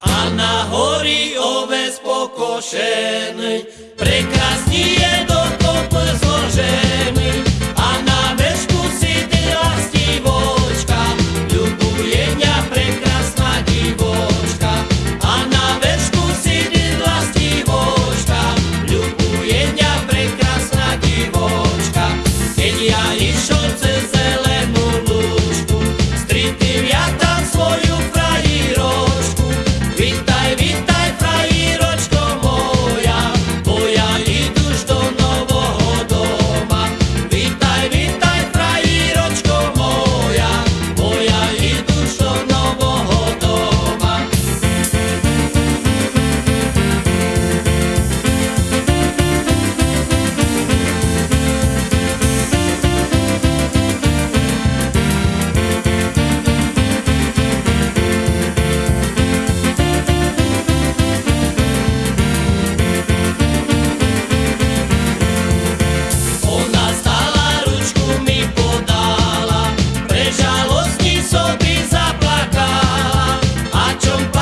A na hory oves pokošenej pasión.